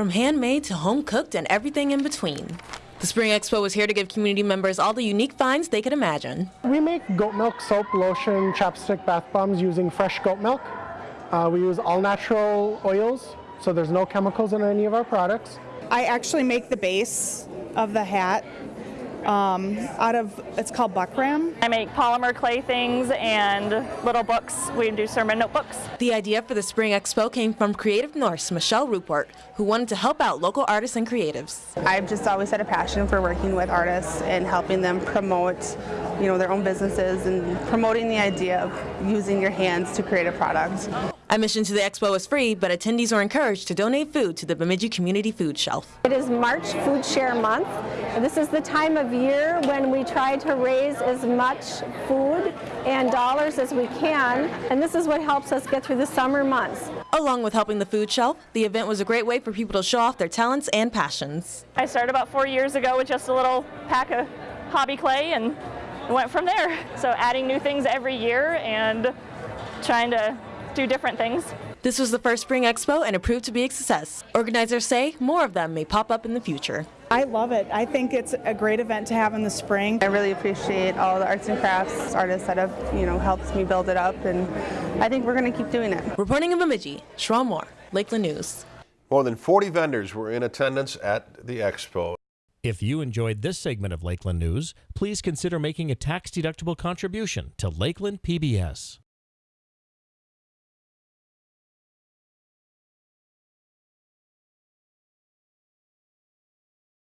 from handmade to home cooked and everything in between. The Spring Expo was here to give community members all the unique finds they could imagine. We make goat milk soap, lotion, chapstick, bath bombs using fresh goat milk. Uh, we use all natural oils, so there's no chemicals in any of our products. I actually make the base of the hat um, out of, it's called buckram. I make polymer clay things and little books. We do sermon notebooks. The idea for the Spring Expo came from Creative Norse Michelle Rupert, who wanted to help out local artists and creatives. I've just always had a passion for working with artists and helping them promote, you know, their own businesses and promoting the idea of using your hands to create a product. Admission to the expo is free, but attendees are encouraged to donate food to the Bemidji Community Food Shelf. It is March Food Share Month. This is the time of year when we try to raise as much food and dollars as we can, and this is what helps us get through the summer months. Along with helping the food shelf, the event was a great way for people to show off their talents and passions. I started about four years ago with just a little pack of hobby clay and went from there. So adding new things every year and trying to do different things. This was the first Spring Expo and it proved to be a success. Organizers say more of them may pop up in the future. I love it. I think it's a great event to have in the spring. I really appreciate all the arts and crafts artists that have, you know, helped me build it up, and I think we're going to keep doing it. Reporting in Bemidji, Sharon Moore, Lakeland News. More than 40 vendors were in attendance at the expo. If you enjoyed this segment of Lakeland News, please consider making a tax-deductible contribution to Lakeland PBS.